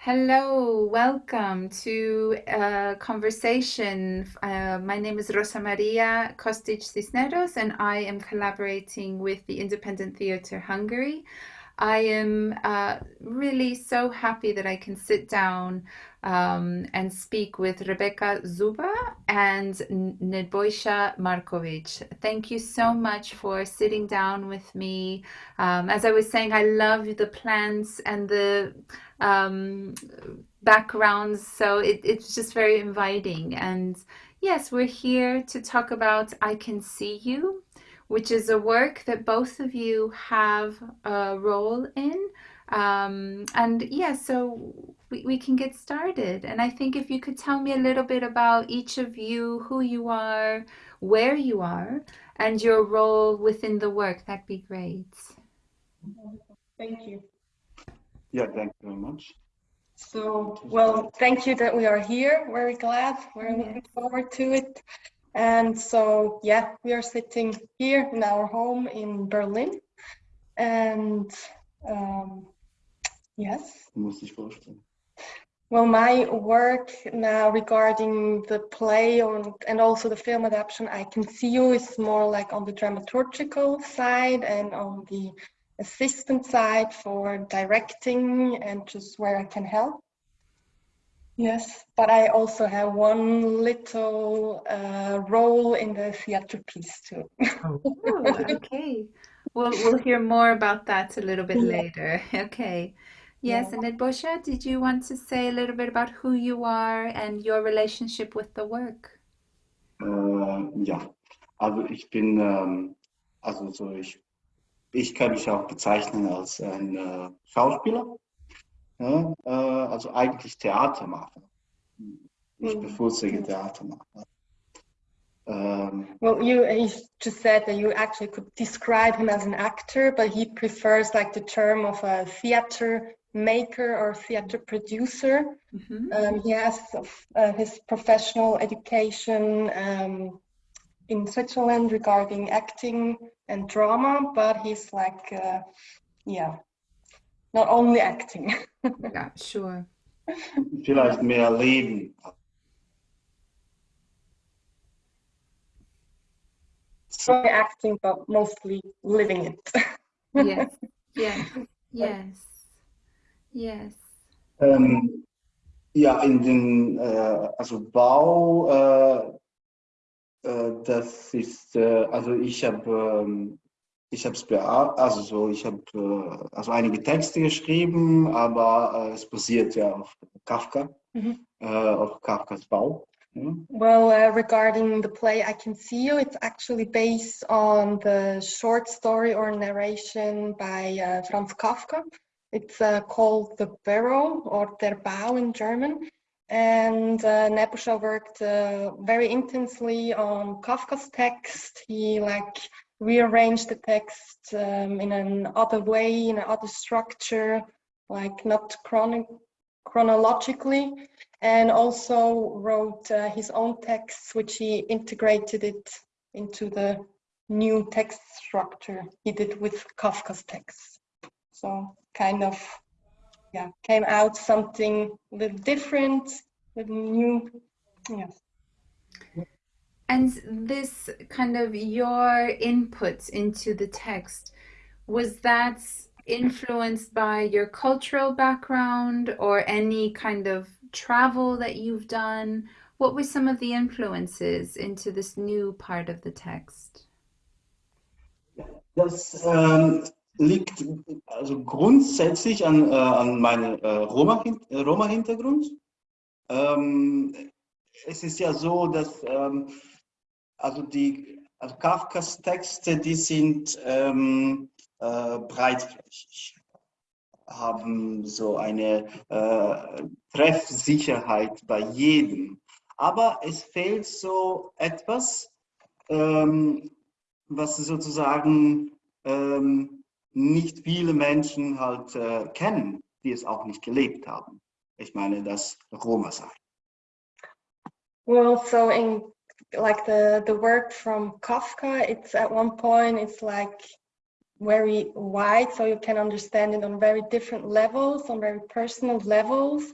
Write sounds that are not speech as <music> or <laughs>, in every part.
Hello, welcome to a conversation. Uh, my name is Rosa Maria Kostic Cisneros, and I am collaborating with the Independent Theatre Hungary. I am uh, really so happy that I can sit down um, and speak with Rebecca Zuba and Nebojša Markovic. Thank you so much for sitting down with me. Um, as I was saying, I love the plants and the um, backgrounds, so it, it's just very inviting. And yes, we're here to talk about I Can See You which is a work that both of you have a role in. Um, and yeah, so we, we can get started. And I think if you could tell me a little bit about each of you, who you are, where you are, and your role within the work, that'd be great. Thank you. Yeah, thank you very much. So, well, thank you that we are here. Very glad. We're looking forward to it. And so, yeah, we are sitting here in our home in Berlin. And um, yes. Well, my work now regarding the play on, and also the film adaptation, I Can See You, is more like on the dramaturgical side and on the assistant side for directing and just where I can help. Yes, but I also have one little uh, role in the theater piece too. oh, <laughs> okay. We'll, we'll hear more about that a little bit yeah. later. <laughs> Okay. Yes, yeah. and Nebojša, did you want to say a little bit about who you are and your relationship with the work? Uh, ja, also ich bin, ähm, also so ich, ich kann mich auch bezeichnen als ein äh, Schauspieler. Ja, äh, also eigentlich Theater machen. Ich mhm. bevorzuge Theater machen. Um, well, you he just said that you actually could describe him as an actor, but he prefers like the term of a theater maker or theater producer. Mm -hmm. um, he has uh, his professional education um, in Switzerland regarding acting and drama, but he's like, uh, yeah, not only acting. <laughs> yeah, sure. Vielleicht mehr leben. So acting, but mostly living it. <laughs> yes, yes, yes, yes. Ähm, ja, in den, äh, also Bau, äh, äh, das ist, äh, also ich habe ähm, ich habe es also so, ich habe äh, also einige Texte geschrieben, aber äh, es basiert ja auf Kafka, mhm. äh, auf Kafkas Bau. Well, uh, regarding the play I Can See You, it's actually based on the short story or narration by uh, Franz Kafka. It's uh, called The Barrow or Der Bau in German. And uh, Nebojša worked uh, very intensely on Kafka's text. He like rearrange the text um, in other way, in another structure, like not chron chronologically, and also wrote uh, his own texts, which he integrated it into the new text structure he did with Kafka's texts. So kind of, yeah, came out something a little different, a little new, yes. And this kind of your input into the text, was that influenced by your cultural background or any kind of travel that you've done? What were some of the influences into this new part of the text? Das ähm, liegt also grundsätzlich an, äh, an meinem äh, äh Roma-Hintergrund. Roma ähm, es ist ja so, dass ähm, also die also Kafkas Texte, die sind ähm, äh, breitflächig, haben so eine äh, Treffsicherheit bei jedem. Aber es fehlt so etwas, ähm, was sozusagen ähm, nicht viele Menschen halt äh, kennen, die es auch nicht gelebt haben. Ich meine das Roma sein. Well, so in like the the work from Kafka, it's at one point it's like very wide, so you can understand it on very different levels, on very personal levels.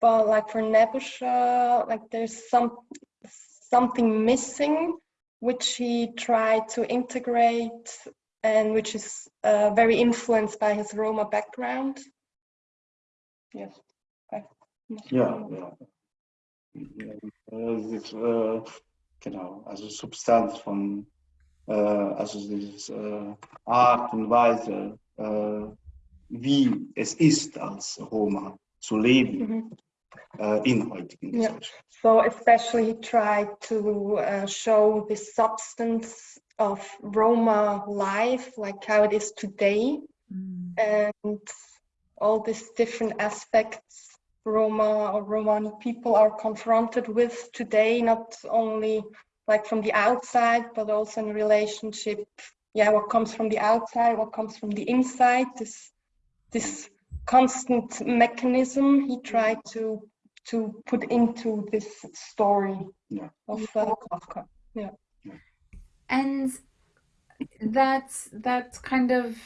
But like for Nebojša, like there's some something missing, which he tried to integrate and which is uh, very influenced by his Roma background. Yes. Äh, das, äh, genau, also Substanz von, äh, also dieses äh, Art und Weise, äh, wie es ist als Roma zu leben Mhm. äh, in heutigen Ja. Gesellschaft. So especially he tried to uh, show the substance of Roma life, like how it is today, Mm. and all these different aspects Roma or Romani people are confronted with today, not only like from the outside, but also in relationship. Yeah, what comes from the outside, what comes from the inside. This this constant mechanism he tried to to put into this story Yeah. of uh, Kafka. Yeah. And that's that kind of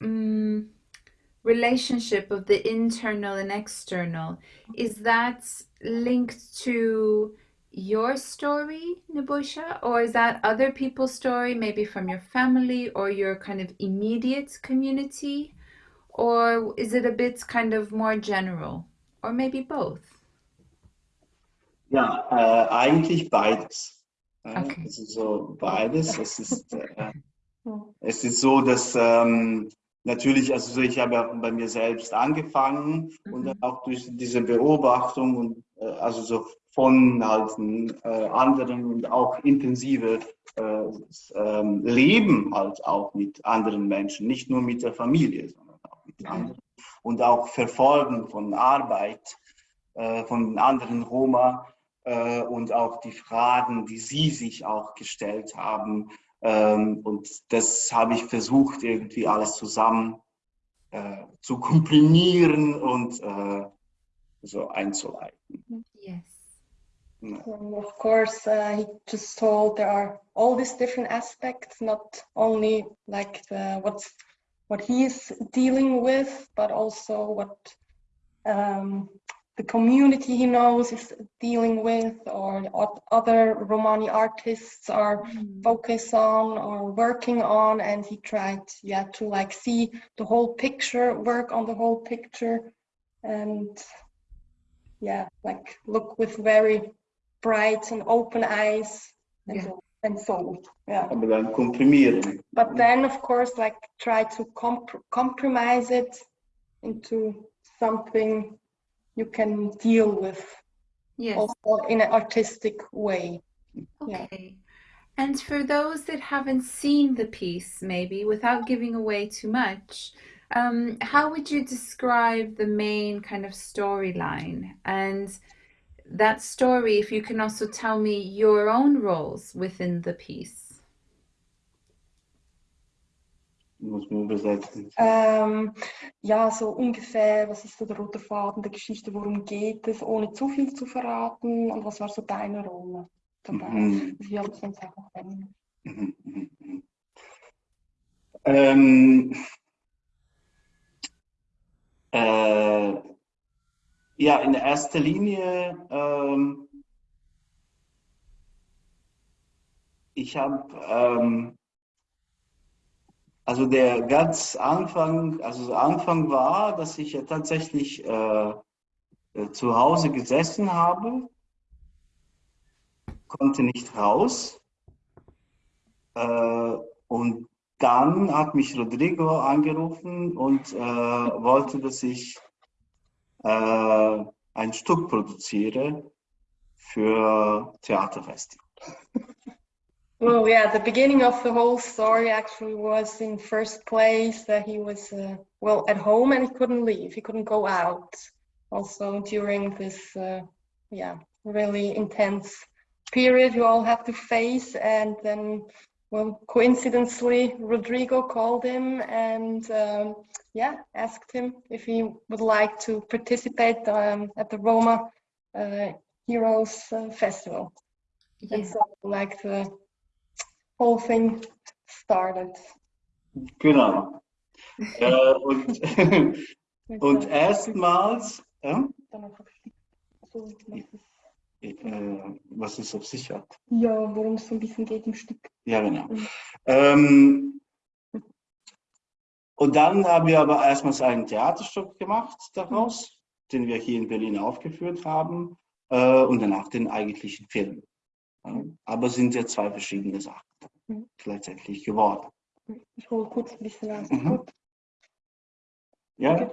mm relationship of the internal and external, is that linked to your story, Nebojša, or is that other people's story, maybe from your family or your kind of immediate community? Or is it a bit kind of more general? Or maybe both? Ja, äh, eigentlich beides. Äh, Okay. Es ist so beides. Es ist, äh, es ist so, dass ähm, natürlich, also so, ich habe ja bei mir selbst angefangen und dann Mhm. auch durch diese Beobachtung und äh, also so von halt äh, anderen und auch intensive äh, ähm, Leben halt auch mit anderen Menschen, nicht nur mit der Familie, sondern auch mit anderen und auch Verfolgen von Arbeit äh, von anderen Roma äh, und auch die Fragen, die sie sich auch gestellt haben. Ähm, und das habe ich versucht, irgendwie alles zusammen äh, zu komprimieren und äh, so einzuleiten. Yes. Ja. And of course, uh, he just told there are all these different aspects, not only like the, what's what he is dealing with, but also what um, the community he knows is dealing with, or other Romani artists are hmm. focus on or working on. And he tried, yeah, to like see the whole picture, work on the whole picture, and yeah, like look with very bright and open eyes and, Yeah. so, and soul. Yeah. Aber dann komprimieren. But then, of course, like try to comp- compromise it into something you can deal with Yes. also in an artistic way. Yeah. Okay. And for those that haven't seen the piece, maybe without giving away too much, um, how would you describe the main kind of storyline? And that story, if you can also tell me your own roles within the piece. Muss man übersetzen. Ähm, ja, so ungefähr, was ist so der rote Faden der Geschichte, worum geht es, ohne zu viel zu verraten und was war so deine Rolle dabei? Mhm. Wie habe ich sonst auch mhm, mhm. Ähm, äh, ja, in erster Linie, ähm, ich habe, ähm, also der ganz Anfang, also Anfang war, dass ich ja tatsächlich äh, äh, zu Hause gesessen habe, konnte nicht raus. Äh, und dann hat mich Rodrigo angerufen und äh, wollte, dass ich äh, ein Stück produziere für Theaterfestival. <laughs> Well, yeah, the beginning of the whole story actually was in first place that he was, uh, well, at home and he couldn't leave. He couldn't go out. Also during this, uh, yeah, really intense period you all have to face. And then, well, coincidentally, Rodrigo called him and, um, yeah, asked him if he would like to participate um, at the Roma uh, Heroes uh, Festival. And Yes. so, like the whole thing started. Genau. <laughs> äh, und, <laughs> und erstmals, ja, äh, was es auf sich hat. ja, worum es so ein bisschen geht im Stück. Ja, genau. Mhm. Ähm, und dann haben wir aber erstmals ein Theaterstück gemacht daraus, den wir hier in Berlin aufgeführt haben, äh, und danach den eigentlichen Film. Ja, aber sind ja zwei verschiedene Sachen Gleichzeitig geworden. Ich hole kurz ein bisschen aus. Mhm. Gut. Ja,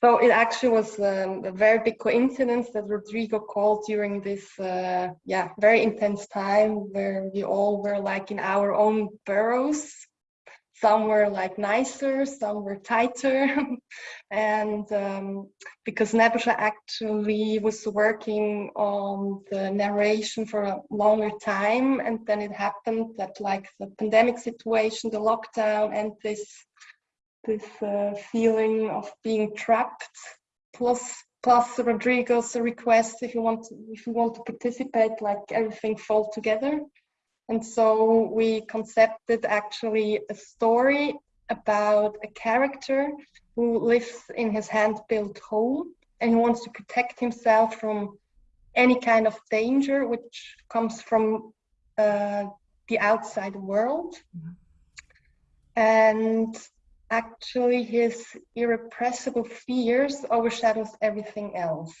So it actually was um, a very big coincidence that Rodrigo called during this, uh, yeah, very intense time where we all were like in our own burrows. Some were like nicer, some were tighter. <laughs> and um, because Nebojša actually was working on the narration for a longer time, and then it happened that like the pandemic situation, the lockdown, and this this uh, feeling of being trapped plus plus rodrigo's request if you want to, if you want to participate like everything fall together and so we concepted actually a story about a character who lives in his hand-built home and he wants to protect himself from any kind of danger which comes from uh, the outside world and actually his irrepressible fears overshadows everything else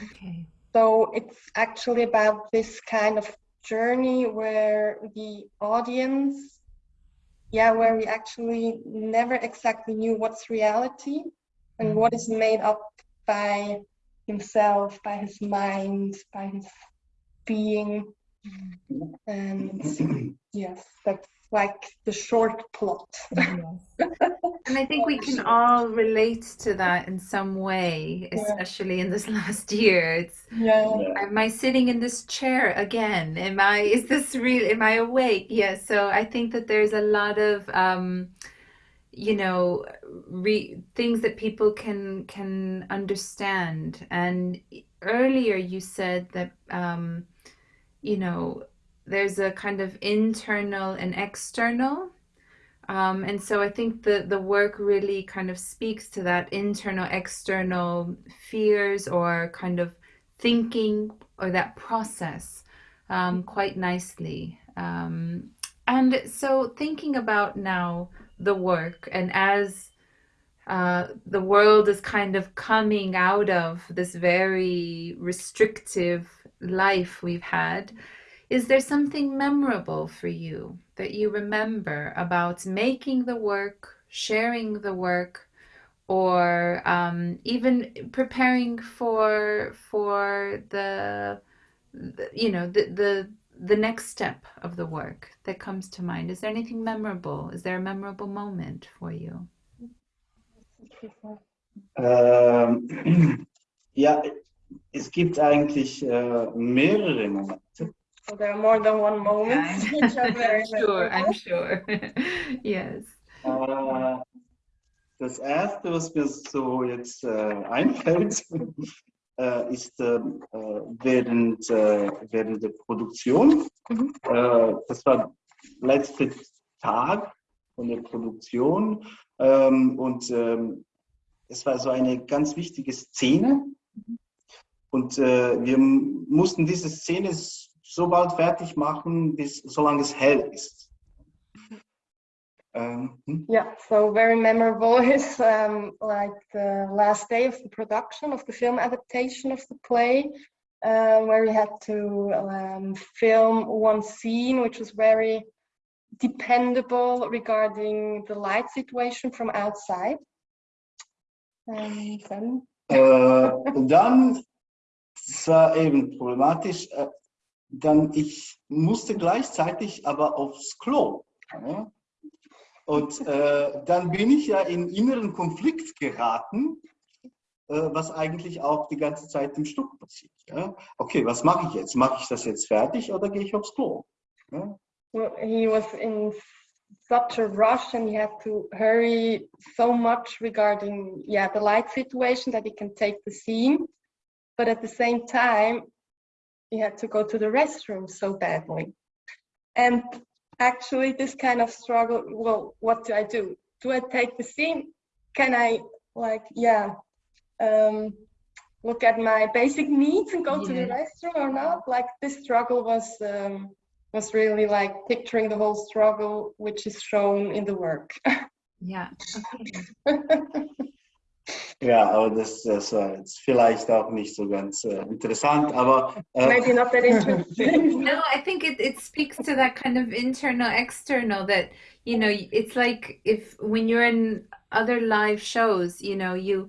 Okay. so it's actually about this kind of journey where the audience yeah where we actually never exactly knew what's reality and mm-hmm. what is made up by himself by his mind by his being. And mm-hmm. yes that's like the short plot <laughs> And I think we can all relate to that in some way, Yeah. especially in this <laughs> last year. It's yeah am I sitting in this chair again? Am I, <laughs> is this real? Am I awake? Yeah. So I think that there's a lot of, um, you know, re things that people can can understand. And earlier you said that, um, you know, there's a kind of internal and external. Um, and so I think the the work really kind of speaks to that internal, external fears or kind of thinking or that process um, quite nicely. Um, and so, thinking about now the work, and as uh, the world is kind of coming out of this very restrictive life we've had, is there something memorable for you that you remember about making the work, sharing the work? or um, even preparing for for the, you know the, the the next step of the work that comes to mind is there anything memorable is there a memorable moment for you Ähm, <clears throat> ja, es gibt eigentlich äh, mehrere Momente. So there are more than one moment. <laughs> I'm sure i'm sure. <laughs> Yes. Äh, das erste, was mir so jetzt äh, einfällt, <laughs> äh, ist äh, äh, während, äh, während der Produktion. Mhm. Äh, das war letzter Tag von der Produktion ähm, und ähm, es war so eine ganz wichtige Szene. Und äh, wir mussten diese Szene so bald fertig machen, bis solange es hell ist. Hm? Yeah, so very memorable <laughs> is um, like the last day of the production of the film adaptation of the play, uh, where we had to um, film one scene which was very dependable regarding the light situation from outside. And then, Äh, und dann, es war eben problematisch, äh, dann ich musste gleichzeitig aber aufs Klo. Ja? Und äh, dann bin ich ja in inneren Konflikt geraten, äh, was eigentlich auch die ganze Zeit im Stück passiert. Ja? Okay, was mache ich jetzt? Mache ich das jetzt fertig oder gehe ich aufs Klo? Ja? well, he was in such a rush and he had to hurry so much regarding yeah the light situation that he can take the scene but at the same time he had to go to the restroom so badly and actually this kind of struggle. Well, what do I do? Do I take the scene? Can I like yeah um, look at my basic needs and go to the restroom or not? Like this struggle was um, was really like picturing the whole struggle, which is shown in the work. <laughs> Yeah. Okay. <laughs> Ja, aber das, das äh, war jetzt vielleicht auch nicht so ganz äh, interessant, aber äh, Maybe not that interesting. <laughs> No, I think it, it speaks to that kind of internal external that, you know, it's like if when you're in other live shows, you know, you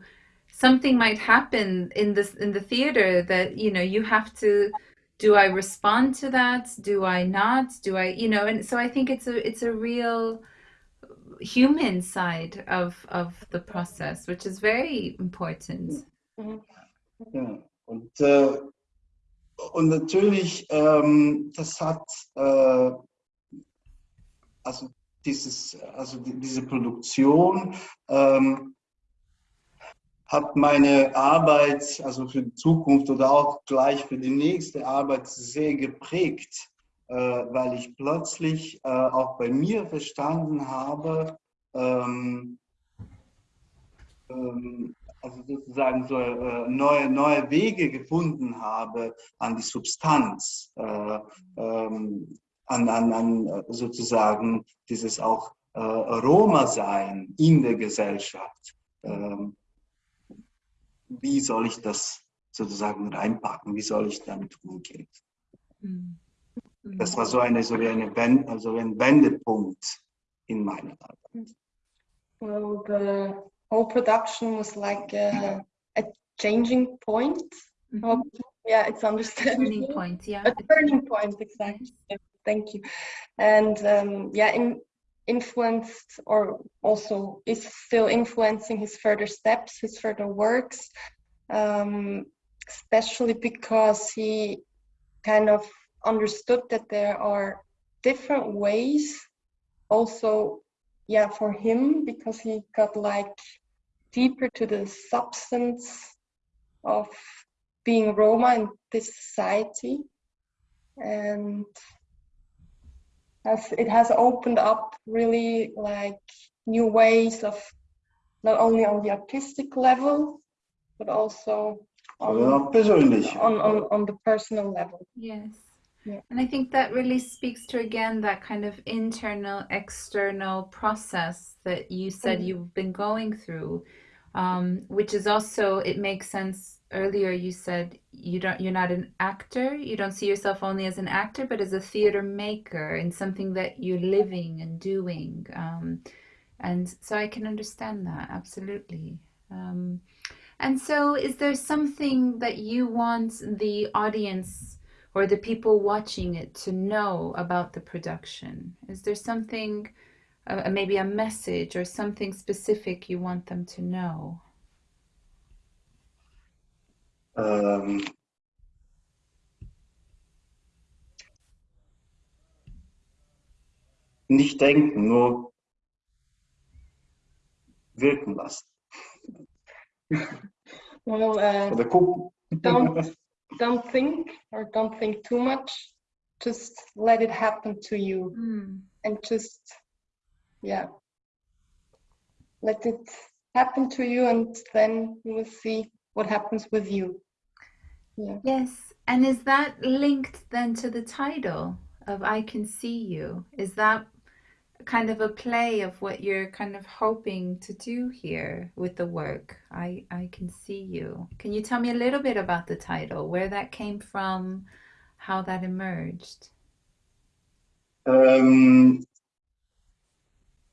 something might happen in this in the theater that, you know, you have to do I respond to that? Do I not? Do I, you know, and so I think it's a it's a real human side of of the process, which is very important. Ja, und, äh, und natürlich, ähm, das hat, äh, also, dieses, also die, diese Produktion ähm, hat meine Arbeit, also für die Zukunft oder auch gleich für die nächste Arbeit sehr geprägt, weil ich plötzlich äh, auch bei mir verstanden habe, ähm, ähm, also sozusagen so äh, neue, neue Wege gefunden habe an die Substanz, äh, ähm, an, an, an äh, sozusagen dieses auch äh, Roma-Sein in der Gesellschaft. Ähm, wie soll ich das sozusagen reinpacken? Wie soll ich damit umgehen? Mm. Mm. Das war so, eine, so wie eine Wend, also ein Wendepunkt in meiner Arbeit. Well, the whole production was like a, a changing point. Mhm. Hope- Yeah, it's Turning point, yeah. A turning point, exactly. Yeah, Thank you. And um, yeah, in, influenced or also is still influencing his further steps, his further works, um, especially because he kind of understood that there are different ways also yeah for him because he got like deeper to the substance of being roma in this society and has it has opened up really like new ways of not only on the artistic level but also Aber on persönlich. on, on, on the personal level Yes. Yeah. And I think that really speaks to again that kind of internal, external process that you said Mhm. you've been going through, um, which is also it makes sense. Earlier, you said you don't you're not an actor. You don't see yourself only as an actor, but as a theater maker and something that you're living and doing. Um, and so I can understand that absolutely. Um, and so, is there something that you want the audience or the people watching it to know about the production? Is there something, uh, maybe a message or something specific you want them to know? Ähm, nicht denken, nur wirken lassen. <laughs> well uh, Oder don't don't think or don't think too much just let it happen to you Hmm. and just yeah let it happen to you and then you will see what happens with you yeah Yes. And is that linked then to the title of I Can See You? Is that kind of a play of what you're kind of hoping to do here with the work? I, I Can See You. Can you tell me a little bit about the title, where that came from, how that emerged? Ähm,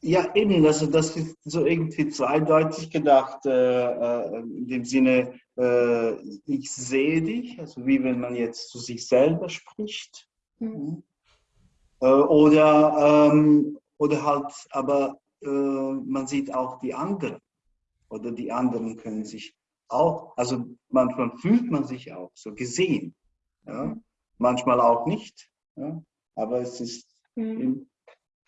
ja, eben, das, das ist so irgendwie zweideutig gedacht, äh, äh, in dem Sinne, äh, ich sehe dich, also wie wenn man jetzt zu sich selber spricht. Mhm. Äh, oder, ähm, oder halt, aber äh, man sieht auch die anderen. Oder die anderen können sich auch, also manchmal fühlt man sich auch so gesehen. Ja? Manchmal auch nicht. Ja? Aber es ist eben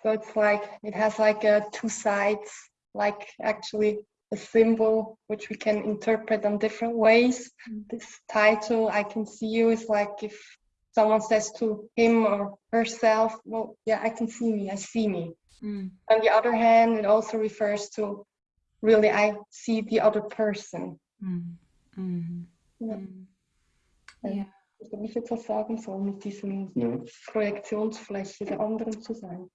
so it's like it has like uh, two sides like actually a symbol which we can interpret in different ways Mm. this title i can see you is like if someone says to him or herself, well, yeah, I can see me, I see me. Mm. On the other hand, it also refers to really, I see the other person. Mm. Mm. Ja. Ja. Yeah. Wenn ich jetzt was sagen soll, mit diesem Ja. Projektionsfläche der anderen zu sein.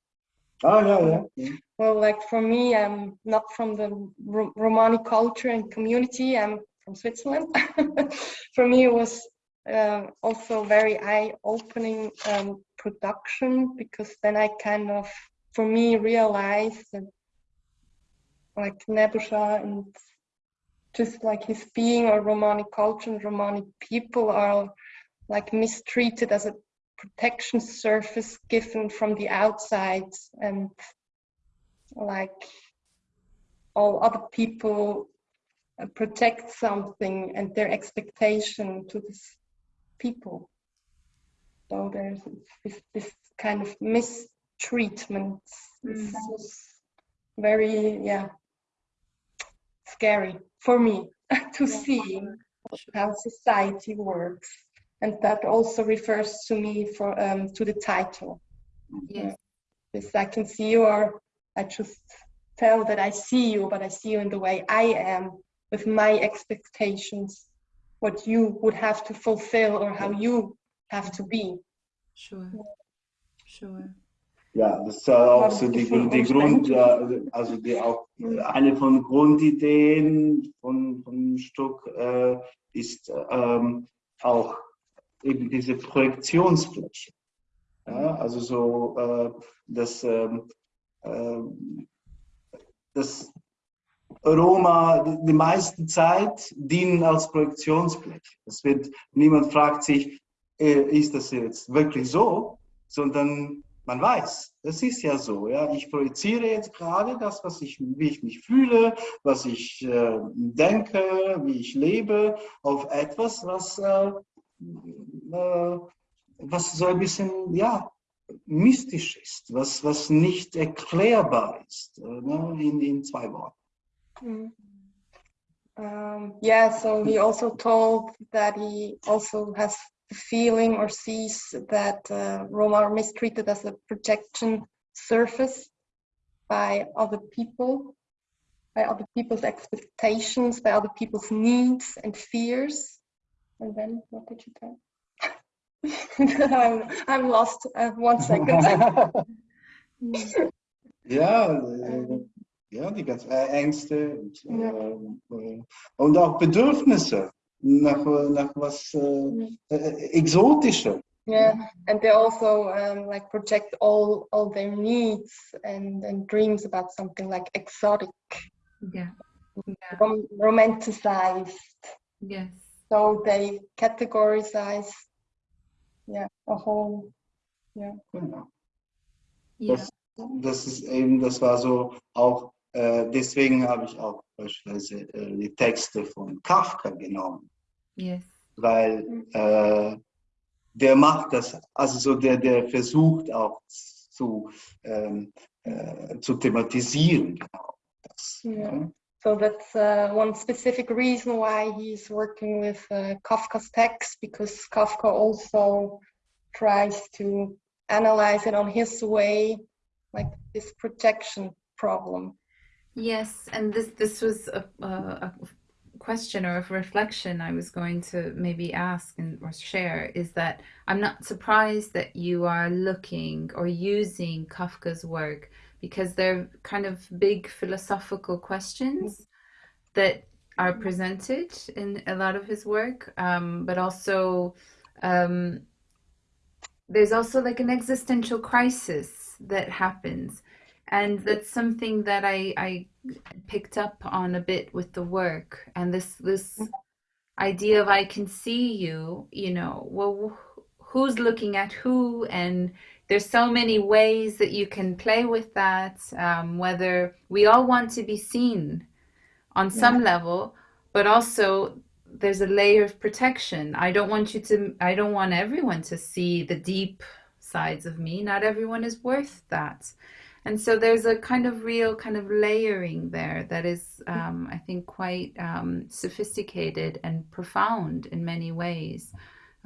Ah, ja, ja. ja. Well, like for me, I'm not from the Ro- Romani culture and community. I'm from Switzerland. <laughs> for me, it was uh, also very eye-opening um, production because then I kind of, for me, realized that like Nebojša and just like his being or Romani culture and Romani people are like mistreated as a projection surface given from the outside and like all other people uh, protect something and their expectation to this people. So there's this, this kind of mistreatment This Mm. was very yeah scary for me <laughs> to see how society works and that also refers to me for um, to the title Yes. this I can see you or I just tell that I see you but I see you in the way I am with my expectations what you would have to fulfill or how you have to be Sure. Sure. Ja, das ist auch so die, die Grund, also die auch eine von Grundideen von, von Stuck äh, ist ähm, auch eben diese Projektionsfläche. Ja, also so, äh, dass, ähm, ähm, dass Roma die, die meiste Zeit dienen als Projektionsfläche. Es wird, niemand fragt sich, äh, ist das jetzt wirklich so, sondern man weiß, das ist ja so. Ja? Ich projiziere jetzt gerade das, was ich, wie ich mich fühle, was ich äh, denke, wie ich lebe, auf etwas, was, äh, äh, was so ein bisschen ja, mystisch ist, was, was nicht erklärbar ist, äh, ne? in, in zwei Worten. Mm. Um, yeah, so he also told that he also has feeling or sees that uh, Roma are mistreated as a projection surface by other people, by other people's expectations, by other people's needs and fears. And then what did you tell? <laughs> I'm, I'm lost. Uh, one second. <laughs> yeah, ja, die ganzen Ängste und, Ja. äh, und auch Bedürfnisse nach, nach was äh, äh, Exotischem. Yeah, and they also um, like project all all their needs and and dreams about something like exotic, Yeah. Yeah. rom- romanticized. Yes. So they categorize, yeah, a whole, yeah. Genau. Yeah. Das, das ist eben, das war so auch, deswegen habe ich auch beispielsweise äh, die Texte von Kafka genommen, Yes. weil äh, der macht das, also so der, der versucht auch zu, ähm, äh, zu thematisieren, genau. Das, Ja. ja. So that's uh, one specific reason why he's working with uh, Kafka's text because Kafka also tries to analyze it on his way, like this projection problem. Yes, and this this was a, a, question or a reflection I was going to maybe ask and or share is that I'm not surprised that you are looking or using Kafka's work because they're kind of big philosophical questions that are presented in a lot of his work, um, but also um, there's also like an existential crisis that happens and that's something that I, I picked up on a bit with the work and this this idea of I can see you you know well who's looking at who? And there's so many ways that you can play with that um, whether we all want to be seen on some level but also there's a layer of protection. I don't want you to I don't want everyone to see the deep sides of me. Not everyone is worth that and so there's a kind of real kind of layering there that is, um, I think, quite um, sophisticated and profound in many ways.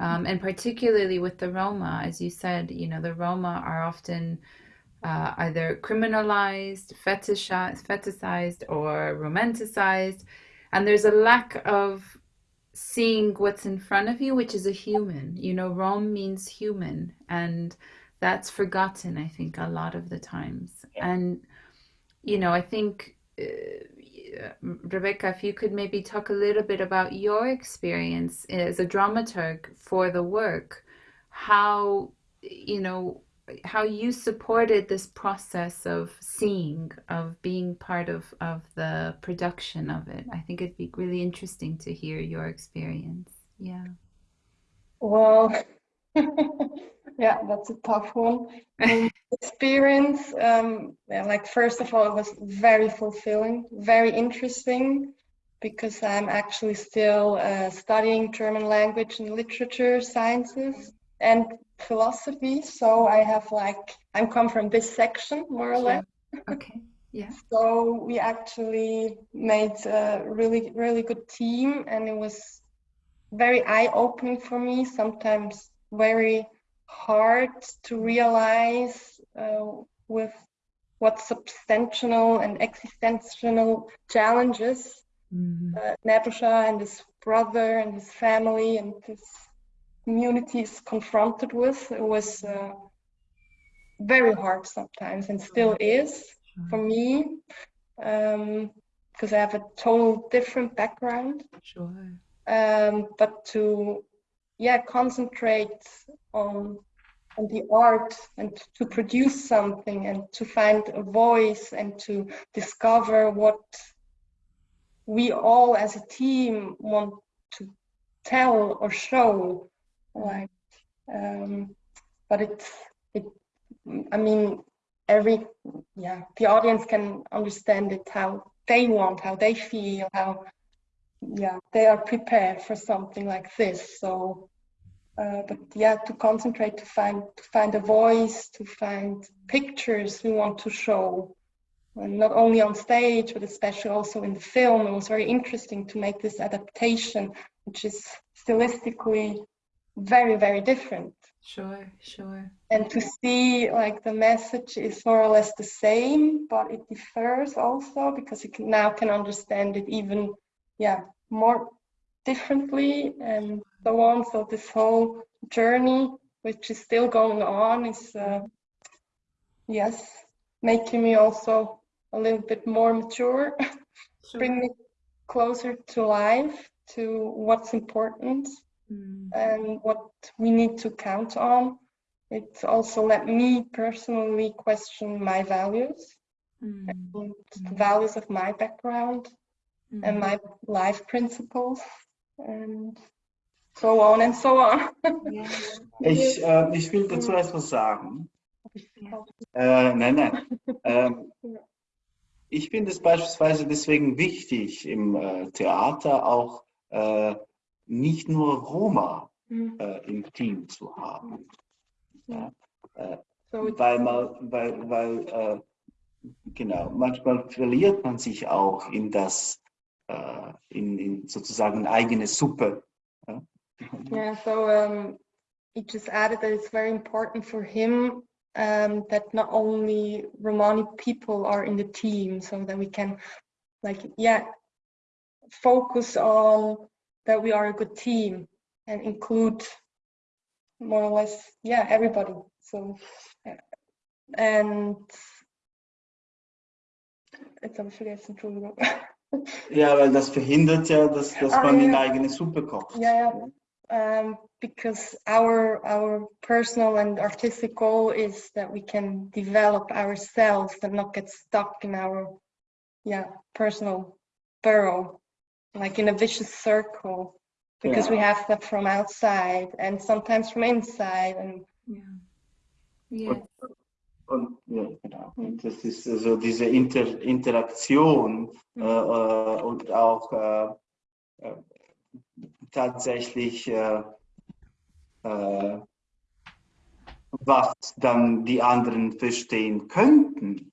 Um, and particularly with the Roma, as you said, you know, the Roma are often uh, either criminalized, fetishized, or romanticized. And there's a lack of seeing what's in front of you, which is a human. You know, Rome means human, and that's forgotten, I think, a lot of the times. And, you know, I think, uh, Rebecca, if you could maybe talk a little bit about your experience as a dramaturg for the work, how, you know, how you supported this process of seeing, of being part of, of the production of it. I think it'd be really interesting to hear your experience. Yeah. Well, <laughs> yeah, that's a tough one. Experience, um, yeah, like first of all, it was very fulfilling, very interesting because I'm actually still uh, studying German language and literature sciences and philosophy. So I have like, I'm come from this section more or less. <laughs> Okay. Yeah. So we actually made a really, really good team and it was very eye-opening for me, sometimes very hard to realize uh, with what substantial and existential challenges Mhm. uh, and his brother and his family and his community is confronted with. It was uh, very hard sometimes and still is for me because I have a total different background. Sure. Um, but to yeah concentrate on on the art and to produce something and to find a voice and to discover what we all as a team want to tell or show like um, but it's it i mean every yeah the audience can understand it how they want how they feel how yeah they are prepared for something like this. So uh, but yeah to concentrate to find to find a voice to find pictures we want to show and not only on stage but especially also in the film it was very interesting to make this adaptation which is stylistically very very different Sure. Sure. and to see like the message is more or less the same but it differs also because you can now can understand it even yeah more differently and so on so this whole journey which is still going on is uh, yes making me also a little bit more mature <laughs> Sure. bring me closer to life to what's important Mm. and what we need to count on. It also let me personally question my values Mm. and the values of my background and Mm. my life principles and so on and so on. Ich, äh, ich will dazu erst was sagen. Äh, nein, nein. Ähm, ich finde es beispielsweise deswegen wichtig, im äh, Theater auch äh, nicht nur Roma Mhm. äh, im Team zu haben. Ja. Äh, weil man, weil, weil äh, genau, manchmal verliert man sich auch in das, in, in sozusagen eigene Suppe. Ja. yeah, so um, he just added that it's very important for him um, that not only Romani people are in the team, so that we can, like, yeah, focus on that we are a good team and include more or less, yeah, everybody. So, and habe ich vergessen, Entschuldigung. Ja, weil das verhindert ja, dass, dass Ah, man ja, in ja. eigene Suppe kocht. Yeah, yeah. Um, because our our personal and artistic goal is that we can develop ourselves and not get stuck in our yeah personal burrow, like in a vicious circle. Because we have that from outside and sometimes from inside and Ja. Ja. Und, ja, genau. Und das ist also diese Inter Interaktion Mhm. äh, äh, und auch äh, äh, tatsächlich, äh, äh, was dann die anderen verstehen könnten.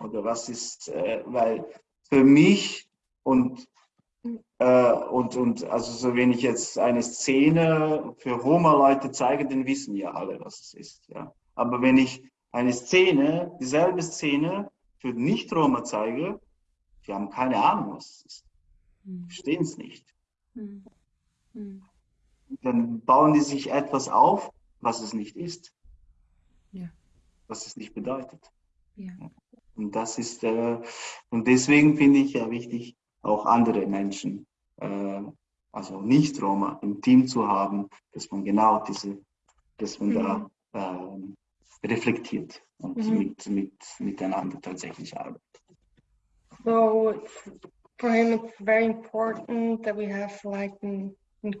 Oder was ist, weil für mich und und, und also so wenn ich jetzt eine Szene für Roma-Leute zeige, dann wissen ja alle, was es ist. Ja. Aber wenn ich eine Szene, dieselbe Szene für Nicht-Roma zeige, die haben keine Ahnung, was es ist. Hm. Verstehen es nicht. Hm. Hm. Dann bauen die sich etwas auf, was es nicht ist. Ja. Was es nicht bedeutet. Ja. Und das ist, äh, und deswegen finde ich ja wichtig, auch andere Menschen, äh, also nicht Roma, im Team zu haben, dass man genau diese, dass man da ähm, reflektiert und Mhm. mit, mit, miteinander tatsächlich arbeitet. So it's, for him, it's very important that we have like an, in,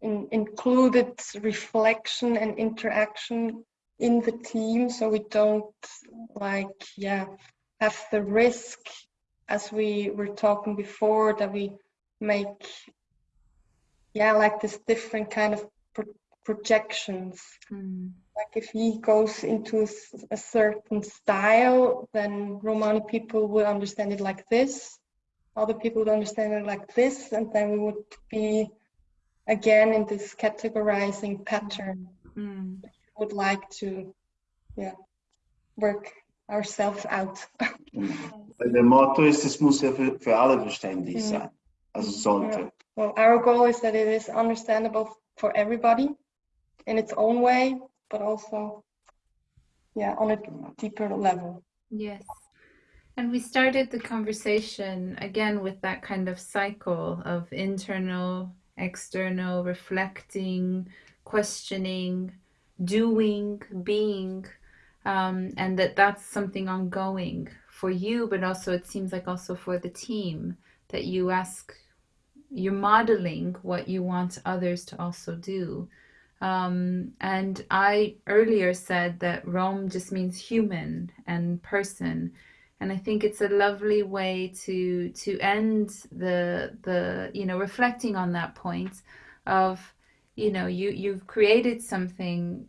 in, included reflection and interaction in the team, so we don't like yeah have the risk, as we were talking before, that we make yeah like this different kind of pro- projections Hmm. Like if he goes into a certain style, then Romani people would understand it like this. Other people would understand it like this, and then we would be again in this categorizing pattern. Hmm. Would like to, yeah, work ourselves out. Weil der Motto ist, es muss ja für, für alle verständlich Mhm. sein. Also sollte. Well, our goal is that it is understandable for everybody in its own way, but also, yeah, on a deeper level. Yes. And we started the conversation again with that kind of cycle of internal, external, reflecting, questioning, doing, being, um, and that that's something ongoing for you, but also it seems like also for the team that you ask, you're modeling what you want others to also do. Um, and I earlier said that Rom just means human and person, and I think it's a lovely way to to end the the you know reflecting on that point of you know you you've created something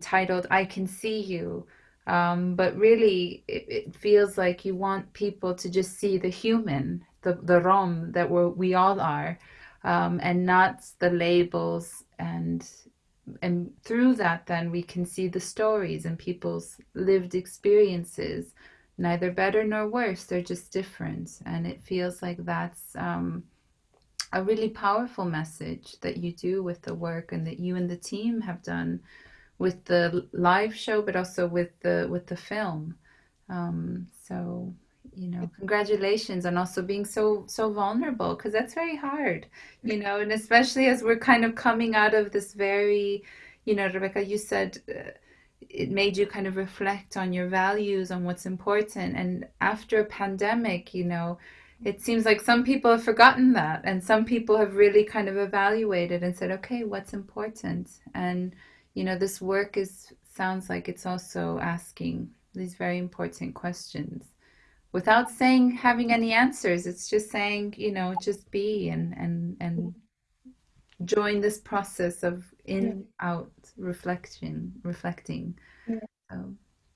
titled "I Can See You." Um, but really, it, it feels like you want people to just see the human, the the Rom that we're, we all are, um, and not the labels and and through that then we can see the stories and people's lived experiences. Neither better nor worse they're just different. And it feels like that's um, a really powerful message that you do with the work and that you and the team have done with the live show but also with the with the film. Um, so you know. Congratulations on also being so so vulnerable because that's very hard you know and especially as we're kind of coming out of this very you know rebecca you said uh, it made you kind of reflect on your values on what's important. And after a pandemic you know it seems like some people have forgotten that and some people have really kind of evaluated and said okay what's important? And you know this work is sounds like it's also asking these very important questions without saying having any answers it's just saying you know just be and and and join this process of in out reflection reflecting Yeah. so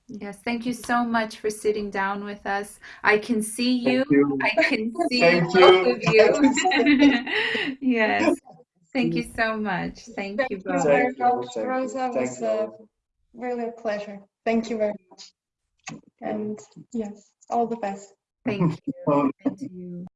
yes thank you so much for sitting down with us i can see you you. i can <laughs> see Thank both you. of you <laughs> <laughs> yes thank you so much thank you Thank you both very Thank you. much, Thank. Rosa. It Thank was you. uh, really a pleasure. Thank you very much. And yes, all the best. thank <laughs> you Um, and you